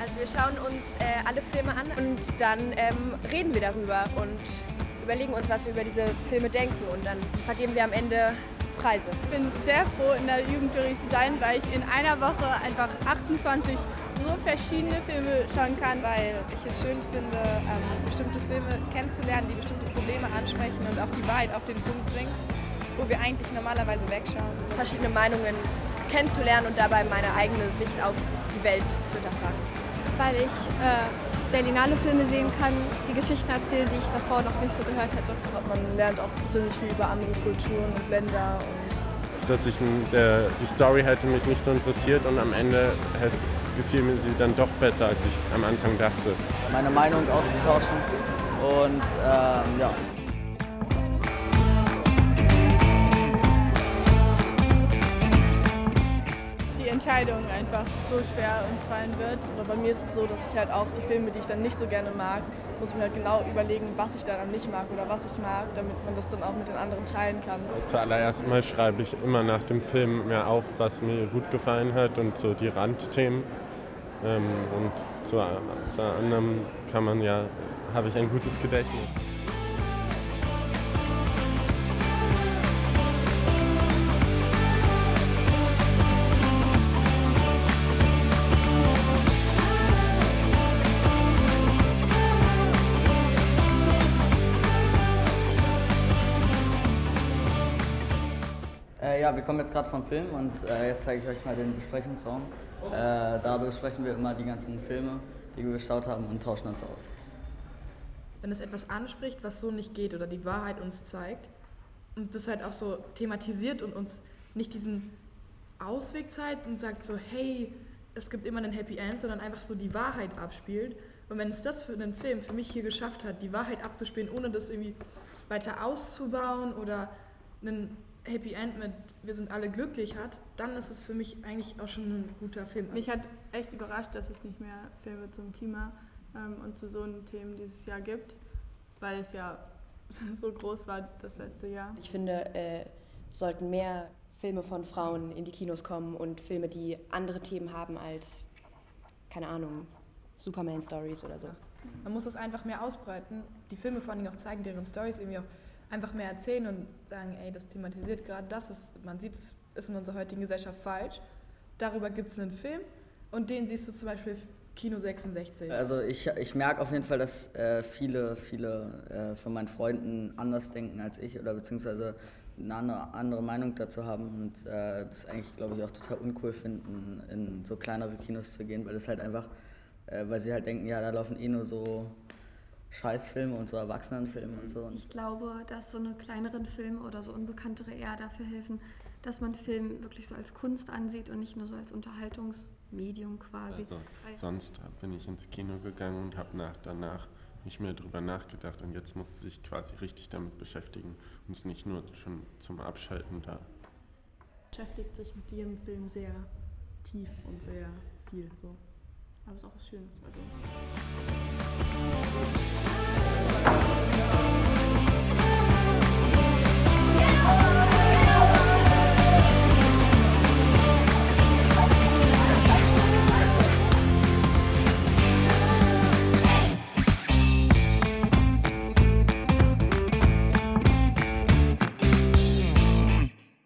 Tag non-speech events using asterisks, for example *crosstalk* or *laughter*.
Also wir schauen uns äh, alle Filme an und dann ähm, reden wir darüber und überlegen uns, was wir über diese Filme denken und dann vergeben wir am Ende Preise. Ich bin sehr froh, in der Jugendjury zu sein, weil ich in einer Woche einfach 28 so verschiedene Filme schauen kann. Weil ich es schön finde, ähm, bestimmte Filme kennenzulernen, die bestimmte Probleme ansprechen und auch die Wahrheit auf den Punkt bringen, wo wir eigentlich normalerweise wegschauen. Verschiedene Meinungen kennenzulernen und dabei meine eigene Sicht auf die Welt zu hinterfragen. Weil ich äh, Berlinale Filme sehen kann, die Geschichten erzählen, die ich davor noch nicht so gehört hätte. Man lernt auch ziemlich viel über andere Kulturen und Länder. Und Dass ich, der, die Story hätte mich nicht so interessiert und am Ende hätte, gefiel mir sie dann doch besser, als ich am Anfang dachte. Meine Meinung auszutauschen und ähm, ja. Entscheidung einfach so schwer uns fallen wird. oder bei mir ist es so, dass ich halt auch die Filme, die ich dann nicht so gerne mag, muss mir halt genau überlegen, was ich daran nicht mag oder was ich mag, damit man das dann auch mit den anderen teilen kann. Zuallererst mal schreibe ich immer nach dem Film mehr auf, was mir gut gefallen hat und so die Randthemen. Ähm, und zu, zu anderem kann man ja, habe ich ein gutes Gedächtnis. Ja, wir kommen jetzt gerade vom Film und äh, jetzt zeige ich euch mal den Besprechungsraum. Äh, da besprechen wir immer die ganzen Filme, die wir geschaut haben und tauschen uns aus. wenn es etwas anspricht, was so nicht geht oder die Wahrheit uns zeigt und das halt auch so thematisiert und uns nicht diesen Ausweg zeigt und sagt so, hey, es gibt immer einen Happy End, sondern einfach so die Wahrheit abspielt. Und wenn es das für einen Film für mich hier geschafft hat, die Wahrheit abzuspielen, ohne das irgendwie weiter auszubauen oder einen Happy End mit wir sind alle glücklich hat, dann ist es für mich eigentlich auch schon ein guter Film. Mich hat echt überrascht, dass es nicht mehr Filme zum Klima ähm, und zu so einen Themen dieses Jahr gibt, weil es ja *laughs* so groß war das letzte Jahr. Ich finde, äh, es sollten mehr Filme von Frauen in die Kinos kommen und Filme, die andere Themen haben als, keine Ahnung, Superman-Stories oder so. Man muss es einfach mehr ausbreiten, die Filme vor allem auch zeigen, deren Stories irgendwie auch einfach mehr erzählen und sagen, ey, das thematisiert gerade das, ist, man sieht, es ist in unserer heutigen Gesellschaft falsch. Darüber gibt es einen Film und den siehst du zum Beispiel Kino 66. Also ich, ich merke auf jeden Fall, dass äh, viele, viele äh, von meinen Freunden anders denken als ich oder beziehungsweise eine andere, andere Meinung dazu haben und äh, das eigentlich, glaube ich, auch total uncool finden, in so kleinere Kinos zu gehen, weil das halt einfach, äh, weil sie halt denken, ja, da laufen eh nur so Scheißfilme und so Erwachsenenfilme und so. Und Ich glaube, dass so eine kleineren Filme oder so unbekanntere eher dafür helfen, dass man Film wirklich so als Kunst ansieht und nicht nur so als Unterhaltungsmedium quasi. Also, sonst bin ich ins Kino gegangen und habe nach, danach nicht mehr drüber nachgedacht und jetzt musste ich quasi richtig damit beschäftigen und es nicht nur schon zum Abschalten da. Beschäftigt sich mit jedem Film sehr tief und sehr viel so. Aber es ist auch was Schönes. Also.